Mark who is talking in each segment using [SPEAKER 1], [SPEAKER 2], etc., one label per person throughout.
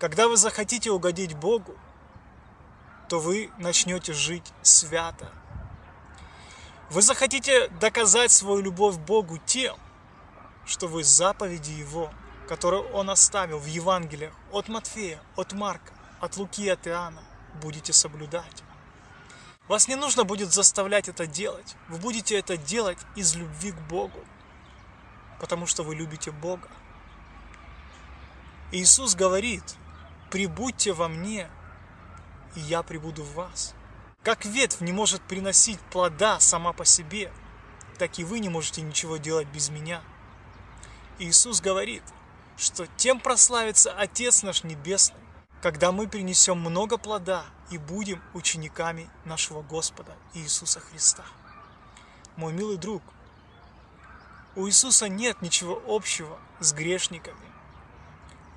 [SPEAKER 1] Когда вы захотите угодить Богу, то вы начнете жить свято. Вы захотите доказать свою любовь Богу тем, что вы заповеди Его, которые Он оставил в Евангелиях от Матфея, от Марка, от Луки, от Иоанна, будете соблюдать. Вас не нужно будет заставлять это делать. Вы будете это делать из любви к Богу, потому что вы любите Бога. Иисус говорит, прибудьте во мне, и я прибуду в вас. Как ветвь не может приносить плода сама по себе, так и вы не можете ничего делать без меня. Иисус говорит, что тем прославится Отец наш Небесный, когда мы принесем много плода и будем учениками нашего Господа Иисуса Христа. Мой милый друг, у Иисуса нет ничего общего с грешниками.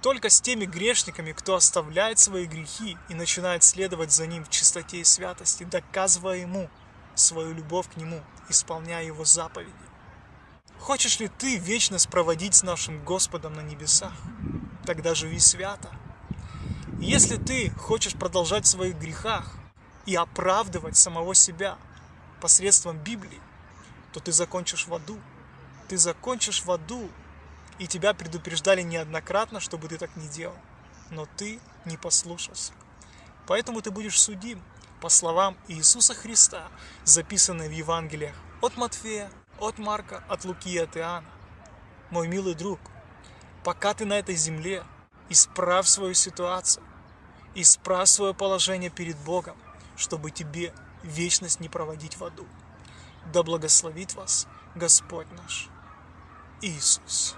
[SPEAKER 1] Только с теми грешниками, кто оставляет свои грехи и начинает следовать за Ним в чистоте и святости, доказывая Ему свою любовь к Нему, исполняя Его заповеди. Хочешь ли ты вечность проводить с нашим Господом на небесах? Тогда живи свято – если ты хочешь продолжать в своих грехах и оправдывать самого себя посредством Библии, то ты закончишь в аду. Ты закончишь в аду, и тебя предупреждали неоднократно, чтобы ты так не делал. Но ты не послушался. Поэтому ты будешь судим по словам Иисуса Христа, записанные в Евангелиях от Матфея, от Марка, от Луки и от Иоанна. Мой милый друг, пока ты на этой земле, исправь свою ситуацию, Исправь свое положение перед Богом, чтобы тебе вечность не проводить в аду. Да благословит вас Господь наш Иисус.